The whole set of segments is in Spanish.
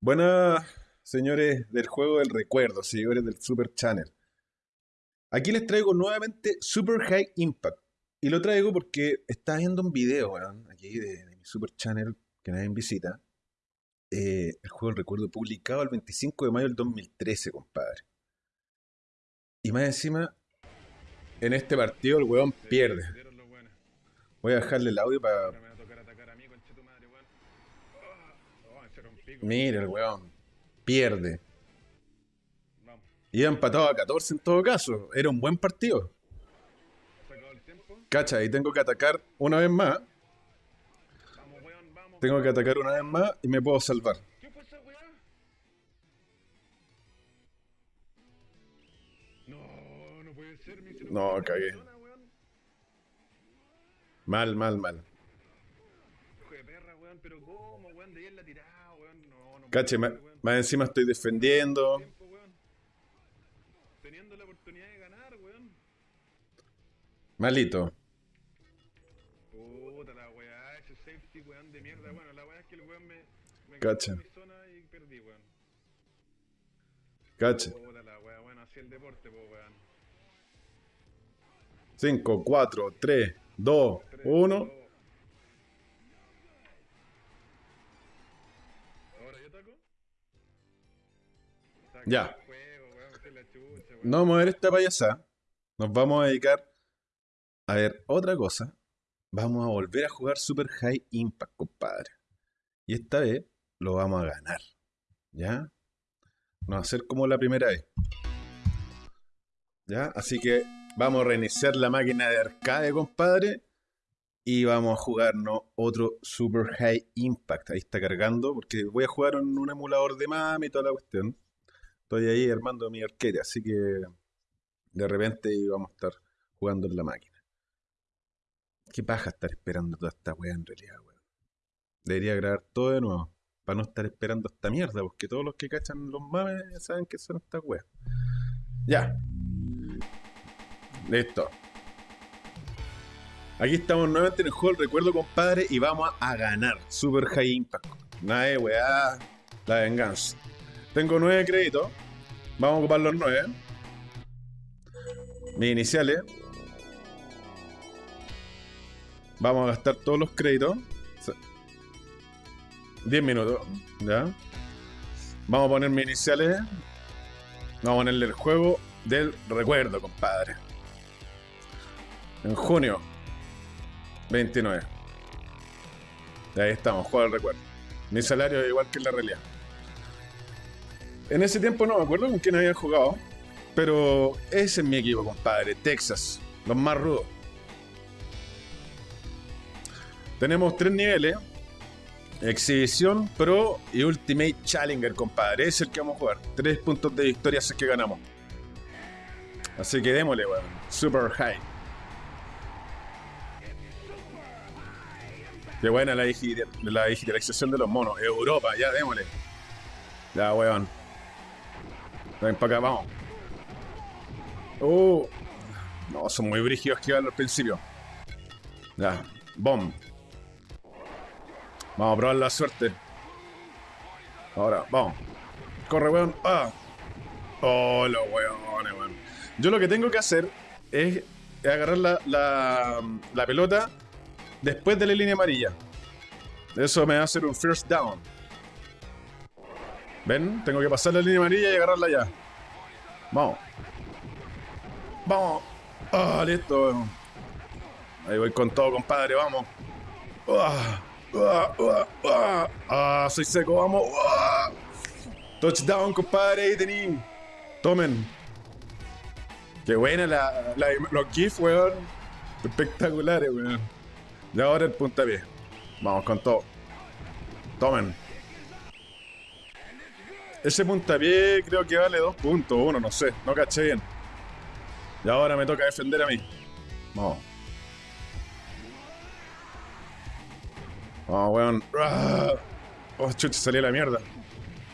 Buenas, señores del juego del recuerdo, seguidores del Super Channel. Aquí les traigo nuevamente Super High Impact. Y lo traigo porque estaba viendo un video, weón, aquí de, mi Super Channel, que nadie visita. eh, el juego del recuerdo publicado el 25 de mayo del 2013, compadre. Y más encima, en este partido el weón pierde. Voy a dejarle el audio para... Ahora me va a tocar atacar a mí, conche tu madre, weón. Oh, oh, hicieron pico. Mira el weón. Pierde. Iba empatado a 14 en todo caso. Era un buen partido. Cacha, y tengo que atacar una vez más. Tengo que atacar una vez más y me puedo salvar. No, cagué. Mal, mal, mal. Hijo de perra, weón, pero ¿cómo, weón? De la tirada, Cache, weón. más encima estoy defendiendo. Teniendo la oportunidad de ganar, weón. Malito. Puta la weá, ese safety, weón, de mierda. Bueno, la weá es que el weón me, me Cacha. quedó en mi zona y perdí, weón. Cache. Puta la weá, bueno, así el deporte, pues, weón. 5, 4, 3, 2, Tres, 1. Weón. No vamos a ver esta payasada. Nos vamos a dedicar a ver otra cosa. Vamos a volver a jugar Super High Impact, compadre. Y esta vez lo vamos a ganar. ¿Ya? No va a ser como la primera vez. ¿Ya? Así que vamos a reiniciar la máquina de arcade, compadre. Y vamos a jugarnos otro Super High Impact. Ahí está cargando, porque voy a jugar en un emulador de mami y toda la cuestión. Estoy ahí armando mi arcade, así que de repente vamos a estar jugando en la máquina. Qué paja estar esperando toda esta wea en realidad, weón. Debería grabar todo de nuevo. Para no estar esperando esta mierda, porque todos los que cachan los mames saben que son estas weas. Ya. Listo. Aquí estamos nuevamente en el juego del recuerdo, compadre, y vamos a ganar. Super High Impact. Nada de weá. La venganza. Tengo nueve créditos. Vamos a ocupar los nueve. Mis iniciales. Vamos a gastar todos los créditos. Se- 10 minutos. ¿Ya? Vamos a poner mis iniciales. Vamos a ponerle el juego del recuerdo, compadre. En junio 29. Y ahí estamos, juego del recuerdo. Mi salario es igual que en la realidad. En ese tiempo no me acuerdo con quién había jugado. Pero ese es mi equipo, compadre. Texas. Los más rudos. Tenemos tres niveles. Exhibición, Pro y Ultimate Challenger, compadre. Es el que vamos a jugar. Tres puntos de victoria es que ganamos. Así que démosle, weón. Super high. Qué buena la digitalización de los monos. Europa, ya démosle. Ya, weón. Ven para acá, vamos. Uh. No, son muy brígidos que al principio. Ya, bomb. Vamos a probar la suerte. Ahora, vamos. Corre, weón. Ah. Oh, los weones, weón. Yo lo que tengo que hacer es agarrar la, la, la pelota después de la línea amarilla. Eso me va a hacer un first down. ¿Ven? Tengo que pasar la línea amarilla y agarrarla ya. Vamos. Vamos. Ah, listo. Ahí voy con todo, compadre. Vamos. Ah, ah, ah, ah. Ah, soy seco. Vamos. Touchdown, compadre. Ahí tení. Tomen. Qué buena la- los GIFs, weón. Espectaculares, weón. Y ahora el puntapié. Vamos con todo. Tomen. Ese puntapié creo que vale dos puntos, uno, no sé, no caché bien. Y ahora me toca defender a mí. Vamos. Vamos, weón. Ah. Oh, chucha, salí a la mierda.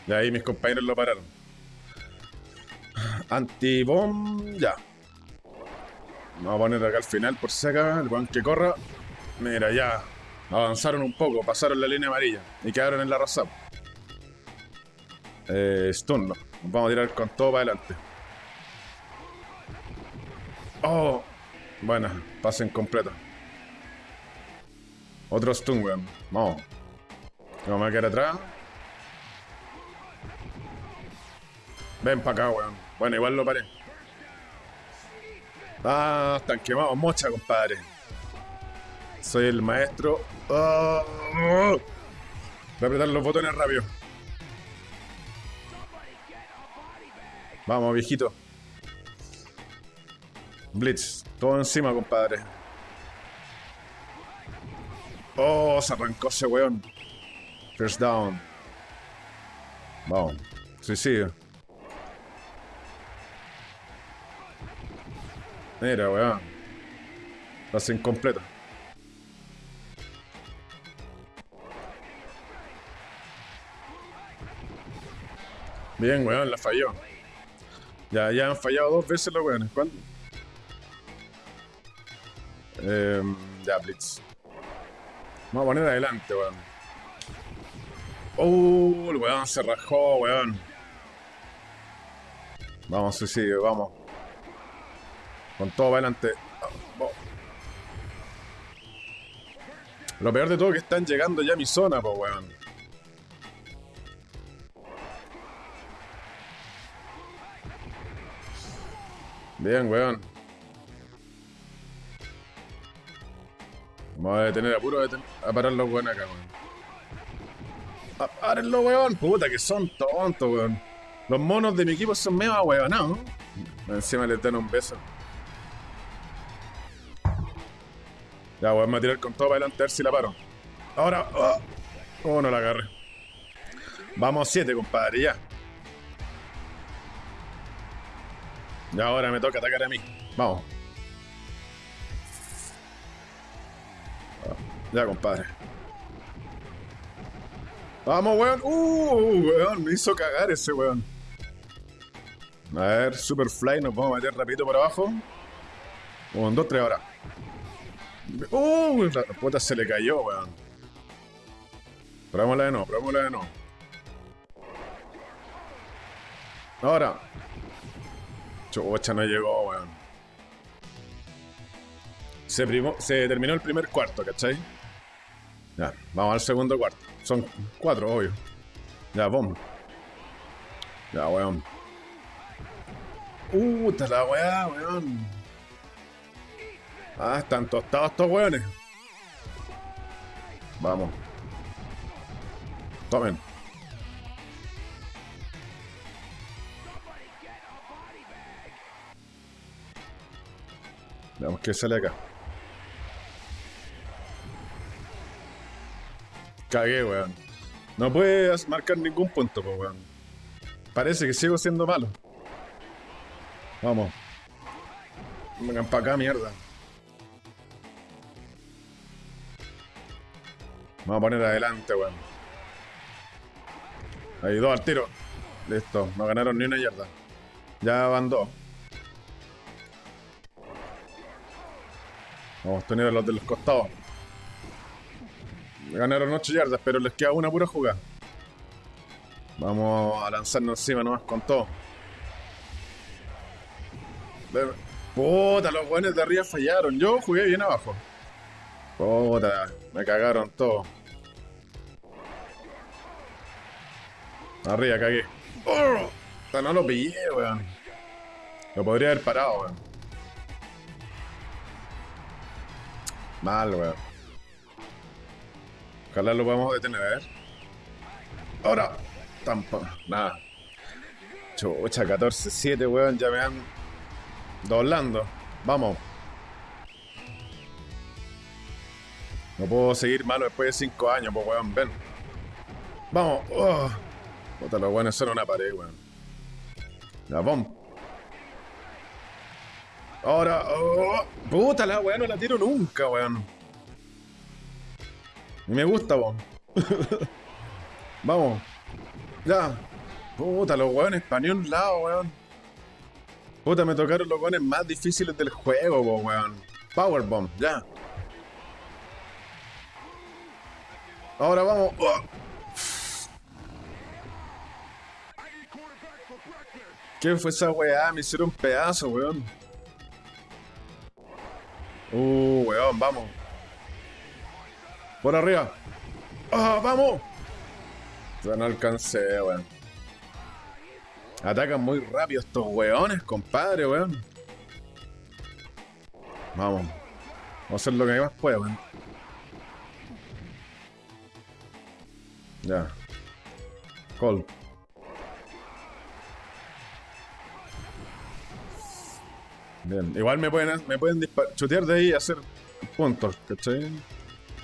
Y ahí mis compañeros lo pararon. Antibomb, ya. Vamos a poner acá al final por si acá, el weón que corra. Mira, ya. Avanzaron un poco, pasaron la línea amarilla y quedaron en la rosada. Eh, stun, vamos a tirar con todo para adelante. Oh. Bueno, pasen completo. Otro stun, weón. Vamos. Vamos a quedar atrás. Ven para acá, weón. Bueno, igual lo paré. Ah, están quemados mocha, compadre. Soy el maestro. Oh. Voy a apretar los botones rápido. Vamos, viejito. Blitz, todo encima, compadre. Oh, se arrancó ese weón. First down. Vamos. Suicidio. Mira, weón. Pase incompleto. Bien, weón, la falló. Ya, ya han fallado dos veces los weones. ¿Cuándo? Em, ya, Blitz. Vamos a poner adelante, weón. Uh, el weón se rajó, weón. Vamos, suicidio, vamos. Con todo para adelante. Oh. Lo peor de todo es que están llegando ya a mi zona, po, weón. Bien, weón. Vamos a detener apuro a, a parar los weón acá, weón. Párenlo, weón. Puta, que son tontos, weón. Los monos de mi equipo son medio weonados. Encima les dan un beso. Ya, weón, me a tirar con todo para adelante a ver si la paro. Ahora. Oh, oh no la agarré. Vamos siete, compadre, ya. Ahora me toca atacar a mí. Vamos. Ya, compadre. Vamos, weón. Uh, weón, me hizo cagar ese weón. A ver, Superfly, nos vamos a meter rapidito por abajo. Un, dos, tres ahora. Uh, la puta se le cayó, weón. Probémosla de nuevo, probémosla de nuevo. Ahora. Chucha, no llegó, weón. Se, terminó el primer cuarto, ¿cachai? Ya, vamos al segundo cuarto. Son cuatro, obvio. Ya, bomba. Ya, weón. Uh, está la weá, weón. Ah, están tostados estos weones. Vamos. Tomen. Veamos qué sale acá. Cagué, weón. No puedes marcar ningún punto, pues, weón. Parece que sigo siendo malo. Vamos. Vengan para acá, mierda. Vamos a poner adelante, weón. Ahí, dos al tiro. Listo, no ganaron ni una yarda. Ya van dos. Vamos a tener a los de los costados. Ganaron 8 yardas, pero les queda una pura jugada. Vamos a lanzarnos encima nomás con todo. Puta, los buenos de arriba fallaron. Yo jugué bien abajo. Puta, me cagaron todo. Arriba cagué. Oh, no lo pillé, weón. Lo podría haber parado, weón. Mal, weón. Ojalá lo podamos detener, a ver. Ahora. Tampoco. Nada. Chucha, 14-7, weón. Ya me han doblando. Vamos. No puedo seguir malo después de 5 años, pues weón. Ven. Vamos. Oh. Puta, los weones son una pared, weón. Ya, vamos. Ahora, oh, puta la weá, no la tiro nunca, weón. Me gusta, weón. Vamos. Ya. Puta, los weones un lado, weón. Puta, me tocaron los weones más difíciles del juego, weón. Powerbomb, ya. Ahora vamos. Oh. ¿Qué fue esa weá? Me hicieron pedazo, weón. Uh, weón, vamos. Por arriba. ¡Ah, vamos! Ya no alcancé, weón. Atacan muy rápido estos weones, compadre, weón. Vamos. Vamos a hacer lo que más pueda, weón. Ya. Call. Bien. Igual me pueden, me pueden chutear de ahí y hacer puntos, ¿cachai?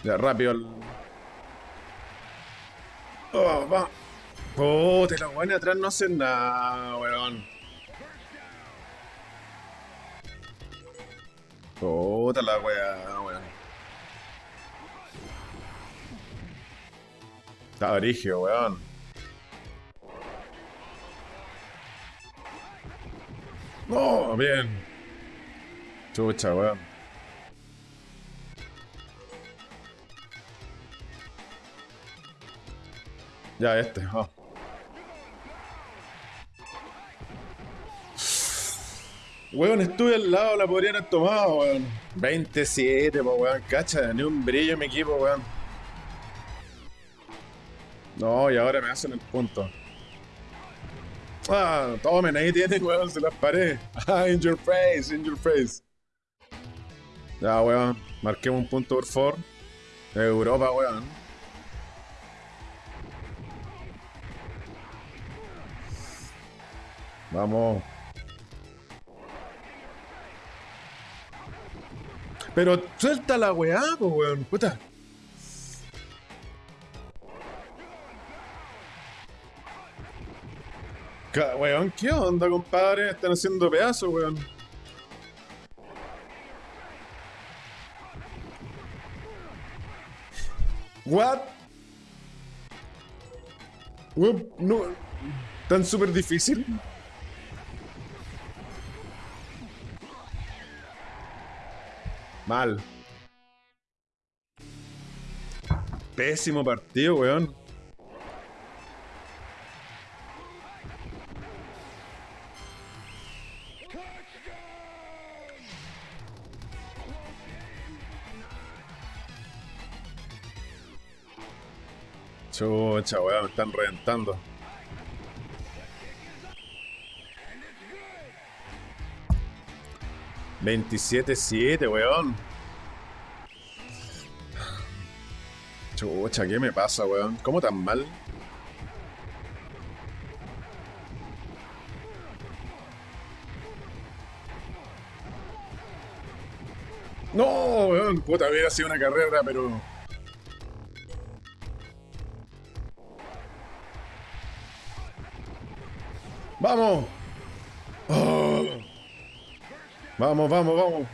Ya, rápido el... Oh, va. Puta, los weones atrás no hacen nada, weón. Puta la weá, weón. Está origio, weón. No, bien. Chucha, weón. Ya, este, ah. Weón, estuve al lado, la podrían haber tomado, weón. 27, po, weón, cacha, ni un brillo en mi equipo, weón. No, y ahora me hacen el punto. Ah, tomen, ahí tienen, weón, se las paré. Ah, in your face, in your face. Ya, weón, marquemos un punto por favor. Europa, weón. Vamos. Pero suelta la weá, weón. Puta. Weón, ¿qué onda, compadre? Están haciendo pedazos, weón. What? Weón, no. Tan súper difícil. Mal. Pésimo partido, weón. Chucha, weón, me están reventando. Veintisiete siete, weón. Chucha, ¿qué me pasa, weón? ¿Cómo tan mal? No, weón, puta, hubiera sido una carrera, pero. ¡Vamos! Oh. Vamos, vamos, vamos.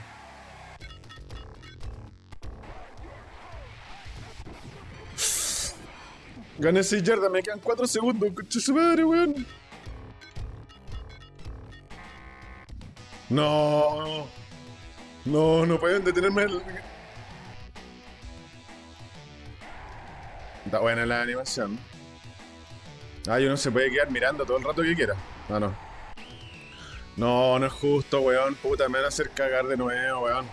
Gané 6 yardas, me quedan 4 segundos. Concha su madre, weón. No. No, no pueden detenerme. el- Está buena la animación. Ah, uno se puede quedar mirando todo el rato que quiera. Ah, no. No, no es justo, weón. Puta, me van a hacer cagar de nuevo, weón.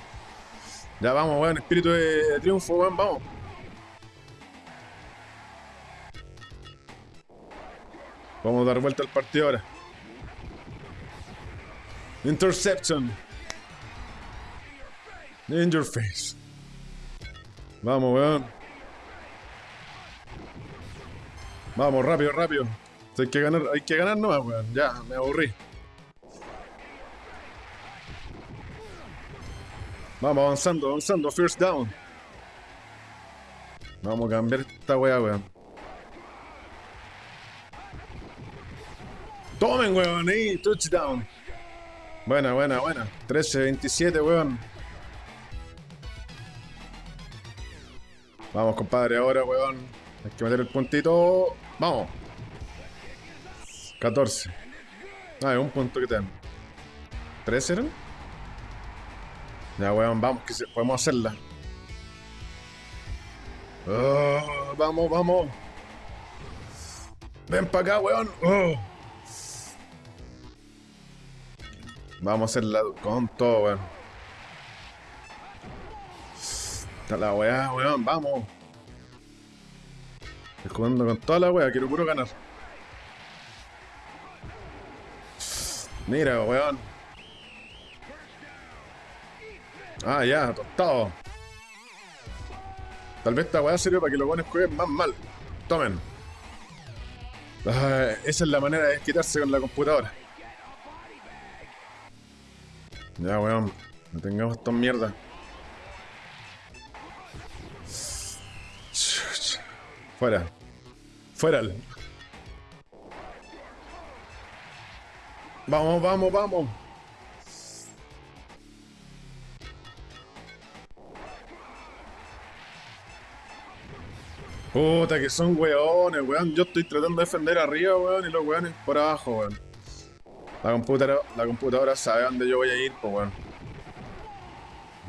Ya vamos, weón. Espíritu de triunfo, weón. Vamos. Vamos a dar vuelta al partido ahora. Interception. In your face. Vamos, weón. Vamos, rápido, rápido. Hay que ganar, hay que ganar nomás, weón. Ya, me aburrí. Vamos avanzando, avanzando. First down. Vamos a cambiar esta weá, weón. Tomen, weón, ahí, touchdown. Buena, buena, buena. 13-27, weón. Vamos, compadre, ahora, weón. Hay que meter el puntito. Vamos. 14. Ah, es un punto que tengo. ¿13 eran? Ya, weón, vamos, que se- podemos hacerla. Ah, vamos, vamos. Ven para acá, weón. Oh. Vamos a hacerla con todo, weón. Está la weá, weón, vamos. Estoy jugando con toda la weá, quiero puro ganar. Mira, weón. Ah, ya, tostado. Tal vez esta weá sirve para que los buenos jueguen más mal. Tomen. Ah, esa es la manera de desquitarse con la computadora. Ya, weón. No tengamos esta mierda. Fuera. Fuera. Vamos, vamos, vamos. Puta, que son weones, weón. Yo estoy tratando de defender arriba, weón, y los weones por abajo, weón. La computadora, la computadora sabe dónde yo voy a ir, pues, weón.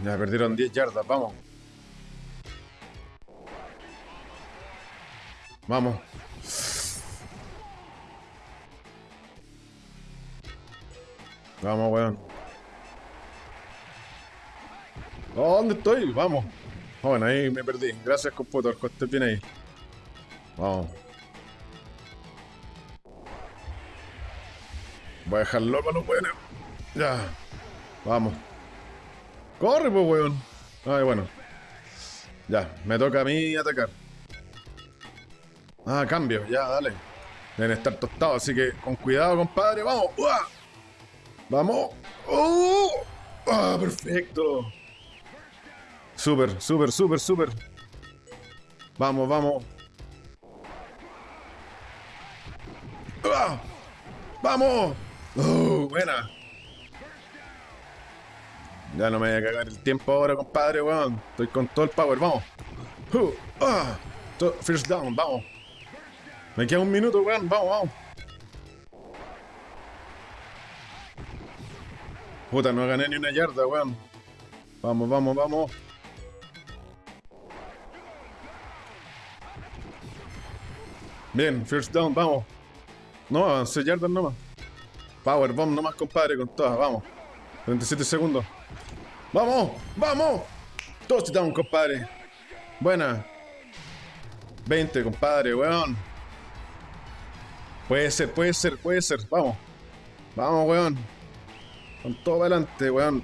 Ya perdieron 10 yardas, vamos. Vamos. Vamos, weón. ¿Dónde estoy? Vamos. Bueno, ahí me perdí. Gracias, computador. Que bien ahí. Vamos. Voy a dejar loco a los weones. Ya. Vamos. Corre, pues, weón. Ay, bueno. Ya, me toca a mí atacar. Ah, cambio, ya, dale. Deben estar tostados, así que con cuidado, compadre. ¡Vamos! ¡Uah! ¡Vamos! ¡Oh! ¡Ah, perfecto! Súper, súper, súper, súper. Vamos, vamos. ¡Ah! ¡Vamos! ¡Oh, buena! Ya no me voy a cagar el tiempo ahora, compadre, weón. Estoy con todo el power, vamos. Ah, first down, vamos. Me queda un minuto, weón, vamos, vamos. Puta, no gané ni una yarda, weón. Vamos, vamos, vamos. Bien, first down, vamos. No, 11 yardas nomás. Power bomb nomás, compadre, con todas, vamos. 37 segundos. ¡Vamos! ¡Vamos! Touchdown, compadre. Buena. 20, compadre, weón. Puede ser, puede ser, puede ser. Vamos. Vamos, weón. Con todo para adelante, weón.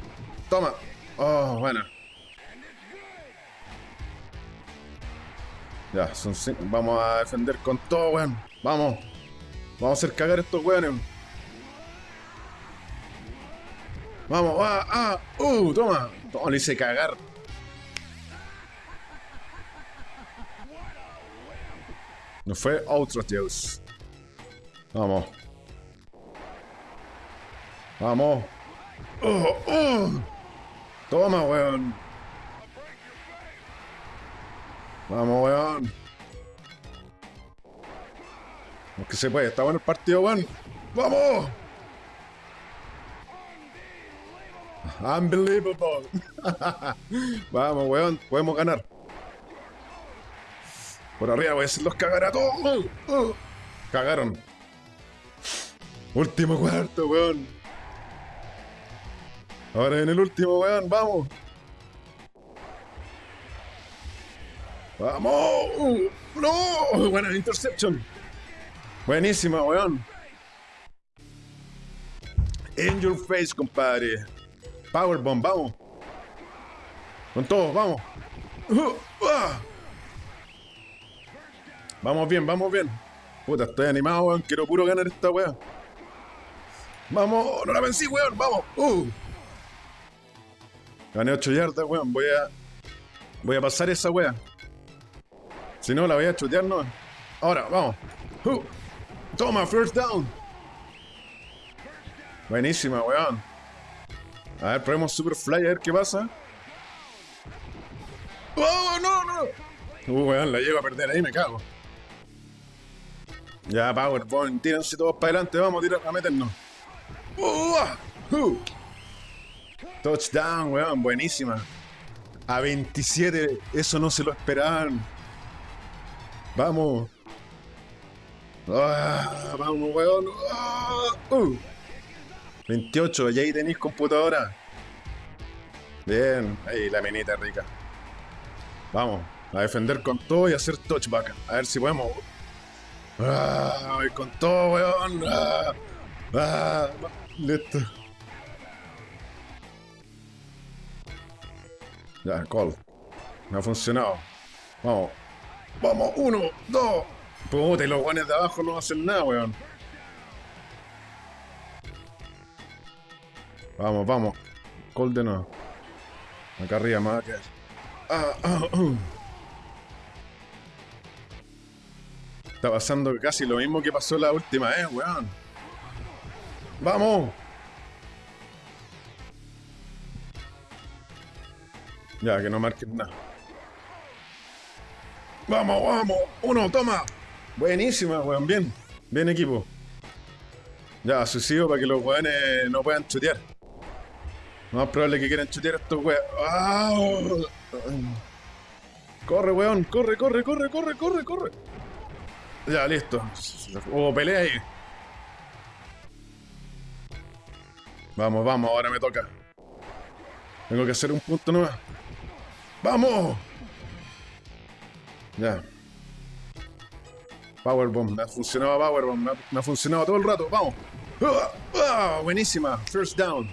Toma. Oh, buena. Ya, son cin- Vamos a defender con todo, weón. Vamos. Vamos a hacer cagar estos weones. Vamos, ah, ah, uh, toma. Toma, le hice cagar. No fue otro Dios. Vamos. Vamos. Toma, weón. Vamos, weón. Como que se puede, está bueno el partido, weón. ¡Vamos! Unbelievable. Vamos, weón, podemos ganar. Por arriba voy a hacerlos cagar a todos. Cagaron. Último cuarto, weón. Ahora en el último, weón, vamos. ¡Vamos! ¡No! Buena interception. Buenísima, weón. In your face, compadre. Powerbomb, vamos. Con todo, vamos. Uh, ah. Vamos bien, vamos bien. Puta, estoy animado, weón. Quiero puro ganar esta weá. Vamos, no la vencí, weón. Vamos. Uh. Gané 8 yardas, weón. Voy a. Voy a pasar esa weá. Si no, la voy a chutear, no. Ahora, vamos. Uh. Toma, first down. Buenísima, weón. A ver, probemos Superfly a ver qué pasa. ¡Oh, no, no! Uh, weón, la llego a perder ahí, me cago. Ya, Powerbomb, tírense todos para adelante, vamos a tirar, a meternos. Uh, uh. Touchdown, weón, buenísima. A 27, eso no se lo esperaban. Vamos. Ah, vamos, weón. Ah, uh. 28, y ahí tenéis computadora. Bien, ahí la minita rica. Vamos, a defender con todo y hacer touchback. A ver si podemos. Ah, con todo, weón. Ah, listo. Ya, call. No ha funcionado. Vamos. Vamos, uno, dos. Puta, y los guanes de abajo no hacen nada, weón. Vamos, vamos. Call de nuevo. Acá arriba a quedar. Ah, ah, uh. Está pasando casi lo mismo que pasó la última vez, weón. ¡Vamos! Ya, que no marquen nada. ¡Vamos, vamos! ¡Uno, toma! Buenísima, weón, bien. Bien equipo. Ya, suicidio para que los weones no puedan chutear. Más probable que quieran chutear a estos weones. ¡Ah! Corre, weón, corre, corre, corre, corre, corre, corre. Ya, listo. Hubo pelea ahí. Vamos, vamos, ahora me toca. Tengo que hacer un punto nuevo. ¡Vamos! Ya. Powerbomb, me ha funcionado Powerbomb, me ha, me ha funcionado todo el rato, vamos. ¡Ah! ¡Ah! Buenísima, first down.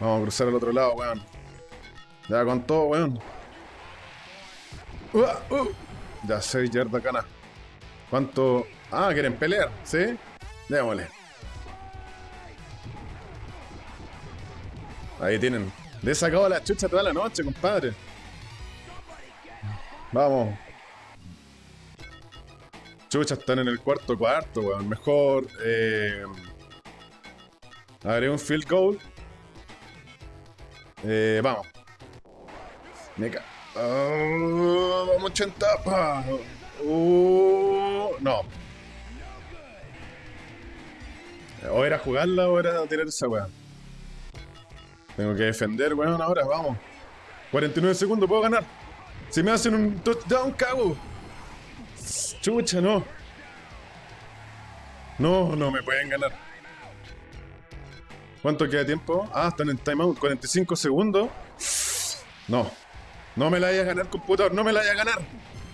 Vamos a cruzar al otro lado, weón. Ya con todo, weón. ¡Ah! ¡Uh! Ya, 6 yardas gana. ¿Cuánto? Ah, quieren pelear, ¿sí? Démosle. Ahí tienen. Le he sacado la chucha toda la noche, compadre. Vamos. Chucha, están en el cuarto cuarto, weón. Mejor. Eh, un field goal. Eh, vamos. Me ca- Ah, vamos 80. pa. Uh, no. O era jugarla o era tirar esa weá. Tengo que defender, weón, ahora, vamos. 49 segundos, puedo ganar. Si me hacen un touchdown, cago. Chucha, no. No, no me pueden ganar. ¿Cuánto queda de tiempo? Ah, están en timeout. 45 segundos. No. No me la vaya a ganar, computador. No me la vaya a ganar.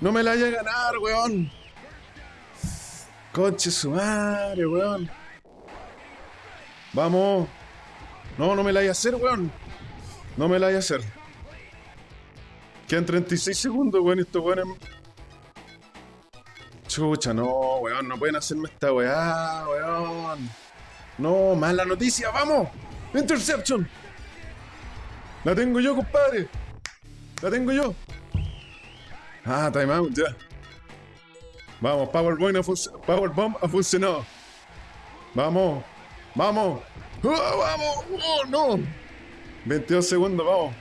No me la vaya a ganar, weón. Conche su madre, weón. Vamos. No, no me la vaya a hacer, weón. No me la vaya a hacer. Quedan 36 segundos, weón. Estos weones. Chucha, no, weón. No pueden hacerme esta weá, weón. No, mala noticia, vamos. Interception. La tengo yo, compadre. La tengo yo. Ah, timeout, ya. Vamos, Powerbomb ha, Powerbomb ha funcionado. Vamos, vamos. ¡Ah, vamos, oh, no. 22 segundos, vamos.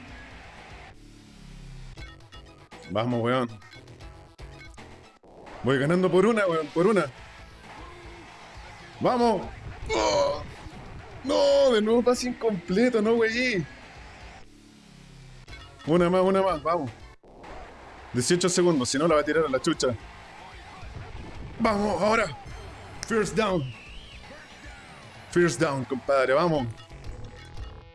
Vamos, weón. Voy ganando por una, weón, por una. Vamos. ¡Oh! No, de nuevo pase incompleto, no, wey. Una más, una más, vamos. 18 segundos, si no la va a tirar a la chucha. Vamos, ahora. First down. First down, compadre, vamos.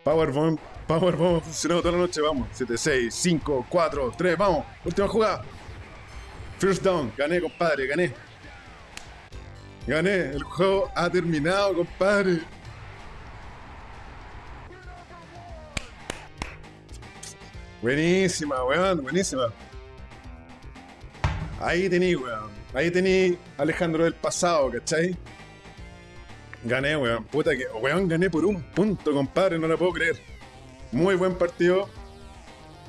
Powerbomb, Powerbomb ha funcionado toda la noche, vamos. 7, 6, 5, 4, 3, vamos. Última jugada. First down, gané, compadre, gané. Gané, el juego ha terminado, compadre. Buenísima, weón, buenísima. Ahí tení, weón. Ahí tení Alejandro del pasado, ¿cachai? Gané, weón. Puta que, weón, gané por un punto, compadre, no lo puedo creer. Muy buen partido.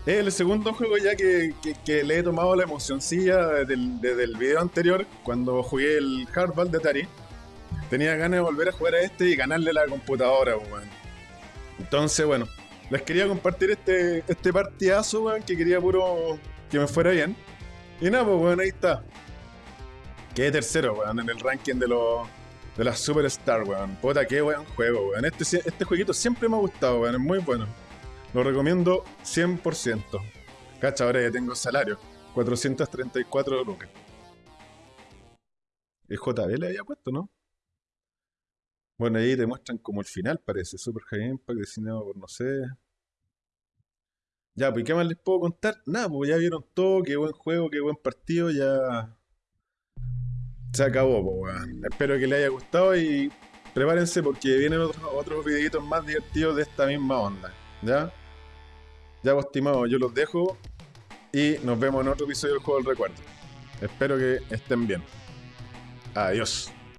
Es el segundo juego ya que, que- le he tomado la emocioncilla desde el, desde el video anterior, cuando jugué el Hardball de Atari. Tenía ganas de volver a jugar a este y ganarle la computadora, weón. Entonces, bueno, les quería compartir este, este partidazo, weón, que quería puro que me fuera bien. Y nada, pues, weón, ahí está. Quedé tercero, weón, en el ranking de los de las Superstar, weón. Puta, qué weón juego, weón. Este, este jueguito siempre me ha gustado, weón. Es muy bueno. Lo recomiendo 100%. Cacha, ahora ya tengo salario. 434 lucas. El JB le había puesto, ¿no? Bueno, ahí te muestran como el final, parece. Super High Impact, diseñado por no sé. Ya, pues ¿qué más les puedo contar? Nada, pues ya vieron todo, qué buen juego, qué buen partido, ya se acabó, pues weón. Espero que les haya gustado y prepárense porque vienen otros, videitos más divertidos de esta misma onda. ¿Ya? Ya, pues, yo los dejo y nos vemos en otro episodio del Juego del Recuerdo. Espero que estén bien. Adiós.